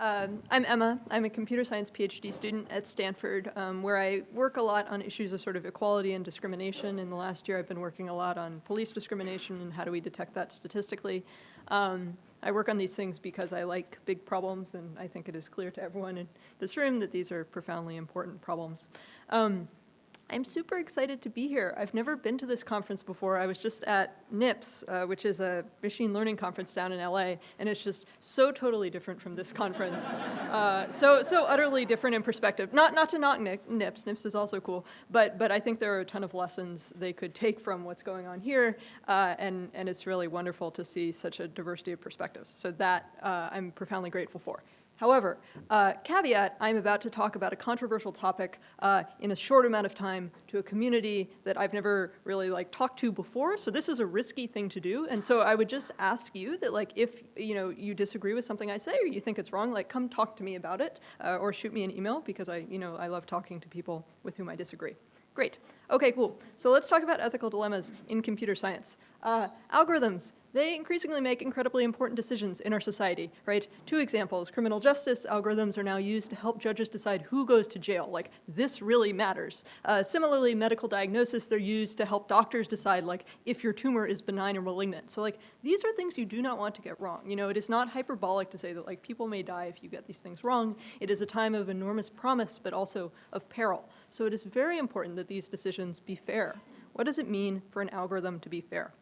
Um, I'm Emma. I'm a computer science PhD student at Stanford, um, where I work a lot on issues of sort of equality and discrimination. In the last year, I've been working a lot on police discrimination and how do we detect that statistically. Um, I work on these things because I like big problems, and I think it is clear to everyone in this room that these are profoundly important problems. Um, I'm super excited to be here. I've never been to this conference before. I was just at NIPS, uh, which is a machine learning conference down in LA, and it's just so totally different from this conference. Uh, so, so utterly different in perspective. Not, not to knock NIPS, NIPS is also cool, but, but I think there are a ton of lessons they could take from what's going on here, uh, and, and it's really wonderful to see such a diversity of perspectives. So that uh, I'm profoundly grateful for. However, uh, caveat, I'm about to talk about a controversial topic uh, in a short amount of time to a community that I've never really like talked to before, so this is a risky thing to do, and so I would just ask you that like if you know you disagree with something I say or you think it's wrong, like come talk to me about it uh, or shoot me an email because I, you know, I love talking to people with whom I disagree. Great. Okay, cool. So let's talk about ethical dilemmas in computer science. Uh, algorithms, they increasingly make incredibly important decisions in our society, right? Two examples, criminal justice algorithms are now used to help judges decide who goes to jail, like this really matters. Uh, similarly, medical diagnosis, they're used to help doctors decide like if your tumor is benign or malignant. So like these are things you do not want to get wrong. You know, it is not hyperbolic to say that like people may die if you get these things wrong. It is a time of enormous promise, but also of peril. So it is very important that these decisions be fair. What does it mean for an algorithm to be fair?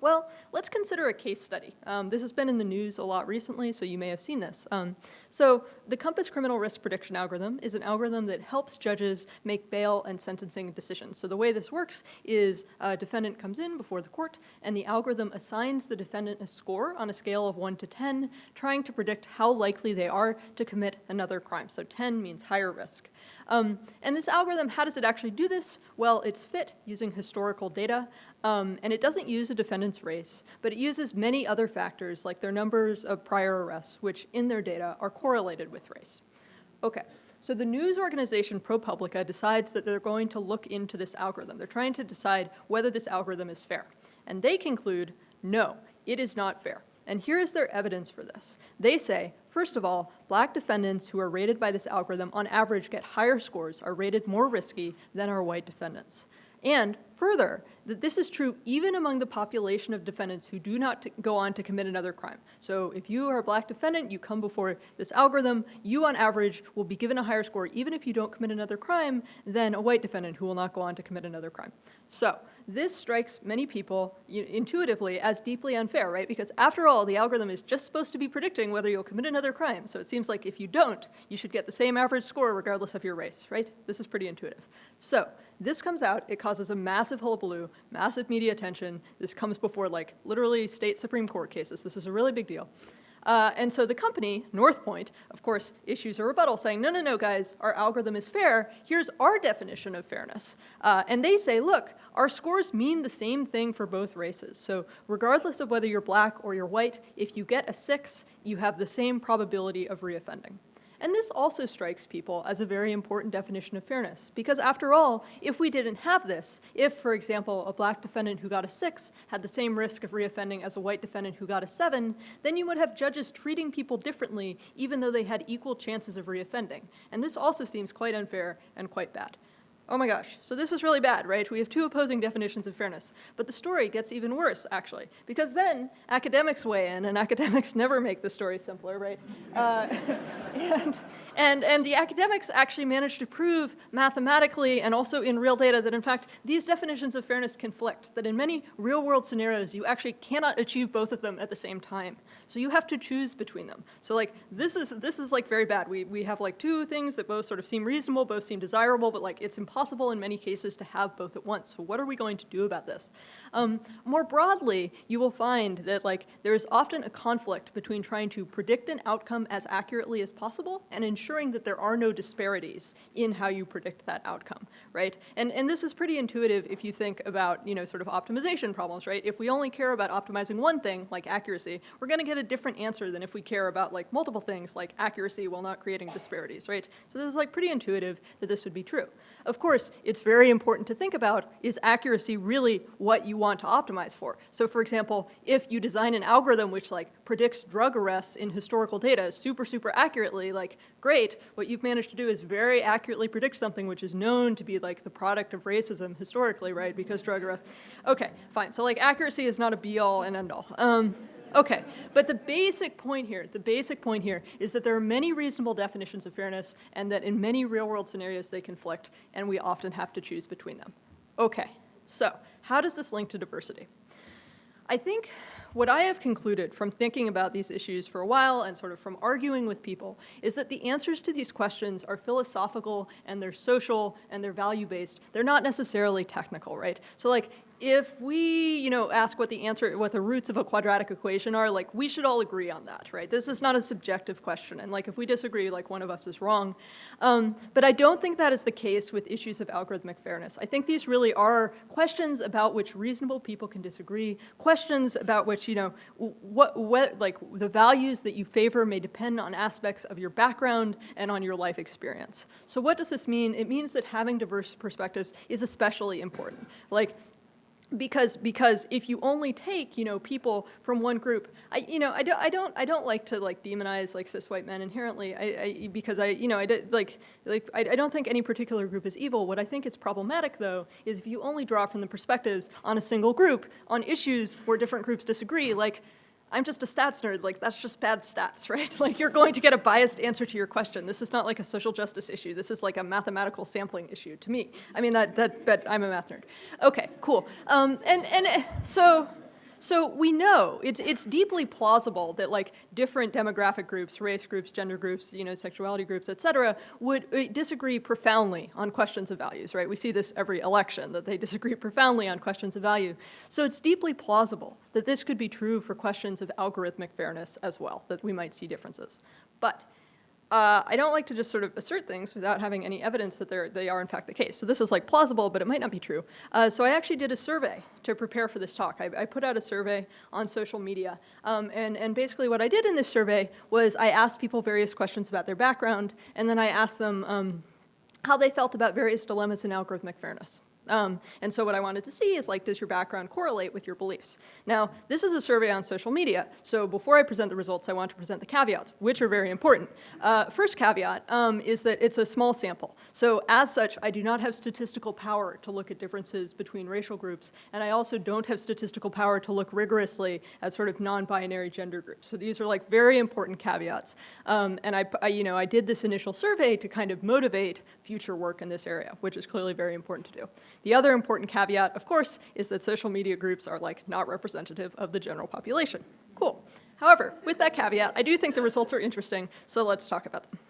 Well, let's consider a case study. Um, this has been in the news a lot recently, so you may have seen this. Um, so the COMPAS criminal risk prediction algorithm is an algorithm that helps judges make bail and sentencing decisions. So the way this works is a defendant comes in before the court, and the algorithm assigns the defendant a score on a scale of 1 to 10, trying to predict how likely they are to commit another crime. So 10 means higher risk. Um, and this algorithm, how does it actually do this? Well, it's fit using historical data, um, and it doesn't use a defendant's race, but it uses many other factors like their numbers of prior arrests, which in their data are correlated with race. Okay, so the news organization ProPublica decides that they're going to look into this algorithm. They're trying to decide whether this algorithm is fair. And they conclude, no, it is not fair. And here is their evidence for this. They say, first of all, black defendants who are rated by this algorithm on average get higher scores, are rated more risky than our white defendants. And further, that this is true even among the population of defendants who do not go on to commit another crime. So if you are a black defendant, you come before this algorithm, you on average will be given a higher score even if you don't commit another crime than a white defendant who will not go on to commit another crime. So this strikes many people intuitively as deeply unfair, right? Because after all, the algorithm is just supposed to be predicting whether you'll commit another crime. So it seems like if you don't, you should get the same average score regardless of your race, right? This is pretty intuitive. So this comes out, it causes a massive hullabaloo, massive media attention. This comes before like literally state Supreme Court cases. This is a really big deal. Uh, and so the company, Northpointe, of course, issues a rebuttal saying, no, no, no, guys, our algorithm is fair. Here's our definition of fairness. Uh, and they say, look, our scores mean the same thing for both races. So regardless of whether you're black or you're white, if you get a six, you have the same probability of reoffending. And this also strikes people as a very important definition of fairness, because after all, if we didn't have this, if, for example, a black defendant who got a six had the same risk of reoffending as a white defendant who got a seven, then you would have judges treating people differently even though they had equal chances of reoffending. And this also seems quite unfair and quite bad. Oh my gosh, so this is really bad, right? We have two opposing definitions of fairness. But the story gets even worse, actually, because then academics weigh in, and academics never make the story simpler, right? Uh, and, and, and the academics actually manage to prove mathematically and also in real data that, in fact, these definitions of fairness conflict, that in many real-world scenarios, you actually cannot achieve both of them at the same time. So you have to choose between them. So like, this is, this is like very bad. We, we have like two things that both sort of seem reasonable, both seem desirable, but like it's impossible impossible in many cases to have both at once. So what are we going to do about this? Um, more broadly, you will find that like there is often a conflict between trying to predict an outcome as accurately as possible and ensuring that there are no disparities in how you predict that outcome, right? And, and this is pretty intuitive if you think about, you know, sort of optimization problems, right? If we only care about optimizing one thing, like accuracy, we're gonna get a different answer than if we care about like multiple things, like accuracy while not creating disparities, right? So this is like pretty intuitive that this would be true. Of course, course, it's very important to think about, is accuracy really what you want to optimize for? So for example, if you design an algorithm which like predicts drug arrests in historical data super, super accurately, like great, what you've managed to do is very accurately predict something which is known to be like the product of racism historically, right, because drug arrests. Okay, fine, so like accuracy is not a be all and end all. Um, Okay, but the basic point here, the basic point here is that there are many reasonable definitions of fairness and that in many real world scenarios they conflict and we often have to choose between them. Okay, so how does this link to diversity? I think what I have concluded from thinking about these issues for a while and sort of from arguing with people is that the answers to these questions are philosophical and they're social and they're value-based. They're not necessarily technical, right? So like if we, you know, ask what the answer, what the roots of a quadratic equation are, like we should all agree on that, right? This is not a subjective question, and like if we disagree, like one of us is wrong. Um, but I don't think that is the case with issues of algorithmic fairness. I think these really are questions about which reasonable people can disagree, questions about which, you know, what, what, like the values that you favor may depend on aspects of your background and on your life experience. So what does this mean? It means that having diverse perspectives is especially important. Like because because if you only take you know people from one group i you know i don't i don't i don't like to like demonize like cis white men inherently. I, I because i you know i like like I, I don't think any particular group is evil. What i think is problematic though is if you only draw from the perspectives on a single group on issues where different groups disagree like I'm just a stats nerd, like that's just bad stats, right? like you're going to get a biased answer to your question. This is not like a social justice issue. This is like a mathematical sampling issue to me. I mean, that, that, but I'm a math nerd. Okay, cool. Um, and, and so, so we know it's it's deeply plausible that like different demographic groups, race groups, gender groups, you know, sexuality groups, et cetera, would uh, disagree profoundly on questions of values, right? We see this every election that they disagree profoundly on questions of value. So it's deeply plausible that this could be true for questions of algorithmic fairness as well, that we might see differences. But uh, I don't like to just sort of assert things without having any evidence that they're, they are in fact the case. So this is like plausible, but it might not be true. Uh, so I actually did a survey to prepare for this talk. I, I put out a survey on social media. Um, and, and basically what I did in this survey was I asked people various questions about their background, and then I asked them um, how they felt about various dilemmas in algorithmic fairness. Um, and so what I wanted to see is like, does your background correlate with your beliefs? Now, this is a survey on social media, so before I present the results, I want to present the caveats, which are very important. Uh, first caveat um, is that it's a small sample. So as such, I do not have statistical power to look at differences between racial groups, and I also don't have statistical power to look rigorously at sort of non-binary gender groups. So these are like very important caveats. Um, and I, I, you know, I did this initial survey to kind of motivate future work in this area, which is clearly very important to do. The other important caveat, of course, is that social media groups are like not representative of the general population. Cool. However, with that caveat, I do think the results are interesting, so let's talk about them.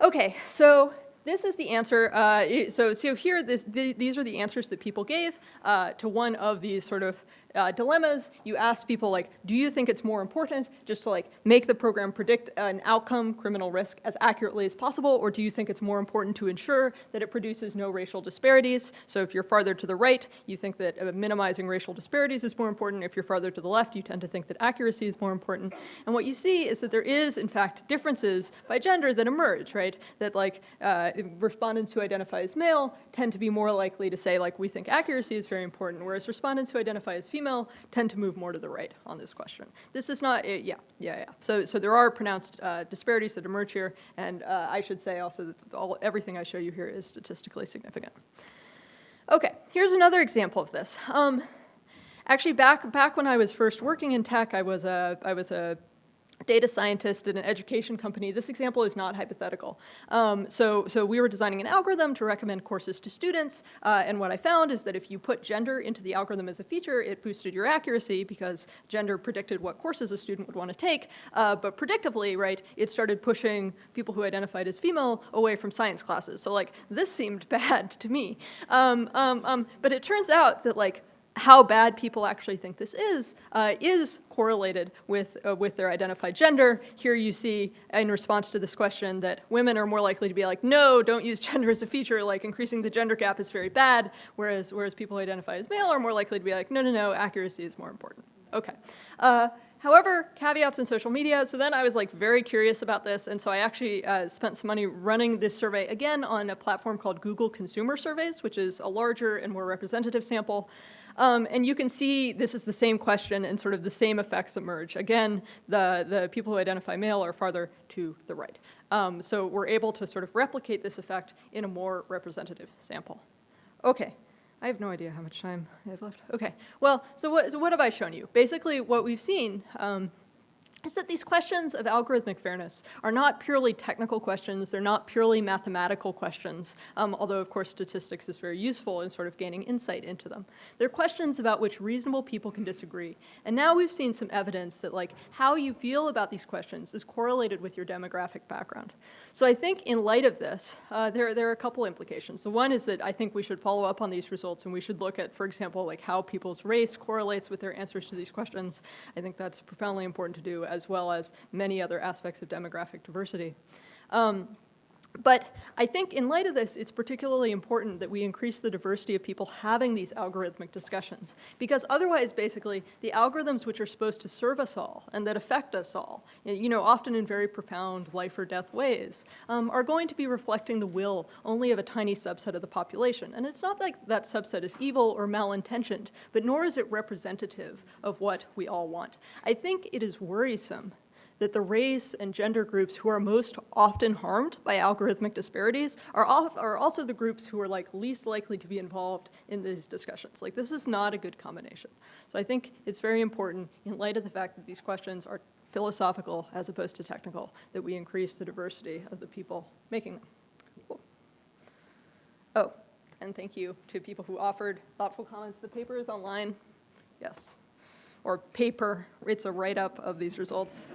Okay, so this is the answer. Uh, so, so here, this, the, these are the answers that people gave uh, to one of these sort of uh, dilemmas. You ask people like, do you think it's more important just to like make the program predict an outcome, criminal risk, as accurately as possible, or do you think it's more important to ensure that it produces no racial disparities? So if you're farther to the right, you think that uh, minimizing racial disparities is more important. If you're farther to the left, you tend to think that accuracy is more important. And what you see is that there is, in fact, differences by gender that emerge, right? That like uh, respondents who identify as male tend to be more likely to say like, we think accuracy is very important, whereas respondents who identify as female tend to move more to the right on this question. This is not, yeah, yeah, yeah. So, so there are pronounced uh, disparities that emerge here, and uh, I should say also that all, everything I show you here is statistically significant. Okay, here's another example of this. Um, actually, back back when I was first working in tech, I was a I was a data scientist at an education company, this example is not hypothetical. Um, so, so we were designing an algorithm to recommend courses to students, uh, and what I found is that if you put gender into the algorithm as a feature, it boosted your accuracy because gender predicted what courses a student would want to take, uh, but predictively, right, it started pushing people who identified as female away from science classes. So like, this seemed bad to me. Um, um, um but it turns out that like, how bad people actually think this is, uh, is correlated with, uh, with their identified gender. Here you see in response to this question that women are more likely to be like, no, don't use gender as a feature, like increasing the gender gap is very bad, whereas, whereas people who identify as male are more likely to be like, no, no, no, accuracy is more important. Okay. Uh, however, caveats in social media, so then I was like very curious about this, and so I actually uh, spent some money running this survey again on a platform called Google Consumer Surveys, which is a larger and more representative sample. Um, and you can see this is the same question and sort of the same effects emerge. Again, the, the people who identify male are farther to the right. Um, so we're able to sort of replicate this effect in a more representative sample. Okay, I have no idea how much time I have left. Okay, well, so what, so what have I shown you? Basically, what we've seen um, is that these questions of algorithmic fairness are not purely technical questions, they're not purely mathematical questions, um, although of course statistics is very useful in sort of gaining insight into them. They're questions about which reasonable people can disagree. And now we've seen some evidence that like how you feel about these questions is correlated with your demographic background. So I think in light of this, uh, there, there are a couple implications. So one is that I think we should follow up on these results and we should look at, for example, like how people's race correlates with their answers to these questions. I think that's profoundly important to do as well as many other aspects of demographic diversity. Um, but I think in light of this, it's particularly important that we increase the diversity of people having these algorithmic discussions. Because otherwise, basically, the algorithms which are supposed to serve us all and that affect us all, you know, often in very profound life or death ways, um, are going to be reflecting the will only of a tiny subset of the population. And it's not like that subset is evil or malintentioned, but nor is it representative of what we all want. I think it is worrisome that the race and gender groups who are most often harmed by algorithmic disparities are, off, are also the groups who are like least likely to be involved in these discussions. Like this is not a good combination. So I think it's very important in light of the fact that these questions are philosophical as opposed to technical, that we increase the diversity of the people making them. Cool. Oh, and thank you to people who offered thoughtful comments. The paper is online. Yes or paper. It's a write-up of these results.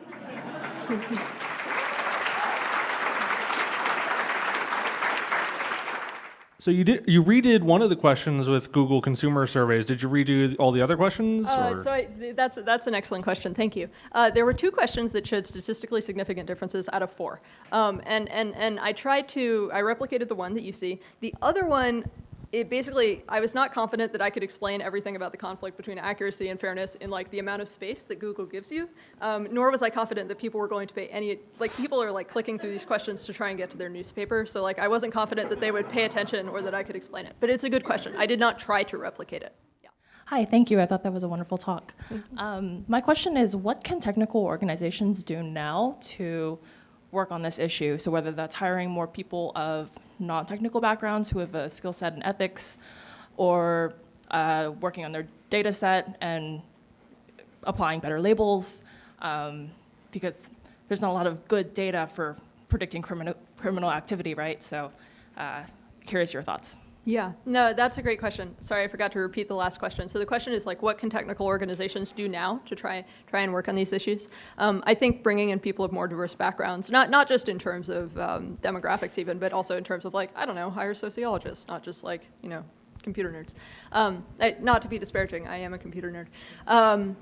So you did you redid one of the questions with Google Consumer Surveys. Did you redo all the other questions? Uh, so I, that's that's an excellent question. Thank you. Uh, there were two questions that showed statistically significant differences out of four, um, and and and I tried to I replicated the one that you see. The other one it basically, I was not confident that I could explain everything about the conflict between accuracy and fairness in like the amount of space that Google gives you, um, nor was I confident that people were going to pay any, like people are like clicking through these questions to try and get to their newspaper, so like I wasn't confident that they would pay attention or that I could explain it. But it's a good question. I did not try to replicate it. Hi, thank you. I thought that was a wonderful talk. Um, my question is, what can technical organizations do now to work on this issue? So whether that's hiring more people of non-technical backgrounds who have a skill set in ethics or uh, working on their data set and applying better labels um, because there's not a lot of good data for predicting criminal, criminal activity, right? So uh, curious your thoughts. Yeah, no, that's a great question. Sorry, I forgot to repeat the last question. So the question is like, what can technical organizations do now to try try and work on these issues? Um, I think bringing in people of more diverse backgrounds, not not just in terms of um, demographics even, but also in terms of like, I don't know, hire sociologists, not just like you know, computer nerds. Um, I, not to be disparaging, I am a computer nerd. Um,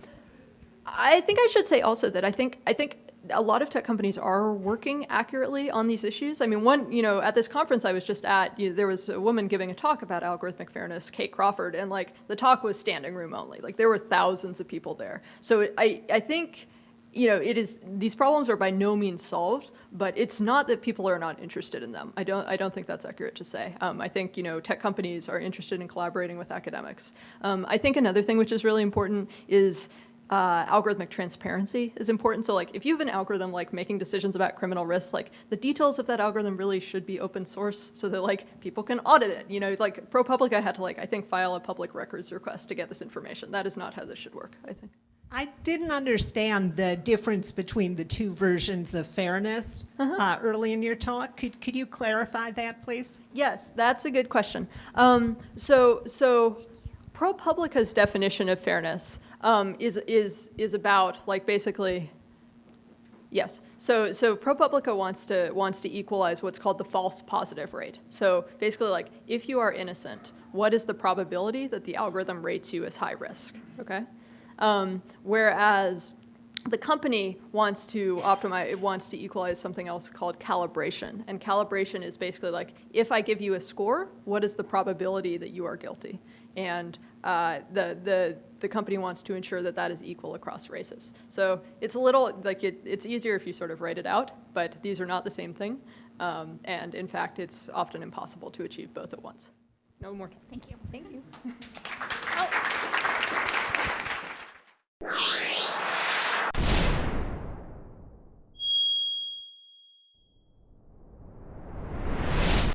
I think I should say also that I think I think a lot of tech companies are working accurately on these issues. I mean, one, you know, at this conference I was just at, you know, there was a woman giving a talk about algorithmic fairness, Kate Crawford, and like the talk was standing room only. Like there were thousands of people there. So I, I think, you know, it is, these problems are by no means solved, but it's not that people are not interested in them. I don't, I don't think that's accurate to say. Um, I think, you know, tech companies are interested in collaborating with academics. Um, I think another thing which is really important is uh, algorithmic transparency is important. So like if you have an algorithm like making decisions about criminal risks, like the details of that algorithm really should be open source so that like people can audit it. You know, like ProPublica had to like, I think file a public records request to get this information. That is not how this should work, I think. I didn't understand the difference between the two versions of fairness uh -huh. uh, early in your talk. Could, could you clarify that, please? Yes, that's a good question. Um, so, so ProPublica's definition of fairness um, is, is, is about like basically, yes. So, so ProPublica wants to, wants to equalize what's called the false positive rate. So basically like if you are innocent, what is the probability that the algorithm rates you as high risk, okay? Um, whereas the company wants to optimize, it wants to equalize something else called calibration. And calibration is basically like, if I give you a score, what is the probability that you are guilty? And uh, the, the, the company wants to ensure that that is equal across races. So it's a little, like it, it's easier if you sort of write it out, but these are not the same thing. Um, and in fact, it's often impossible to achieve both at once. No more. Thank you. Thank you. oh.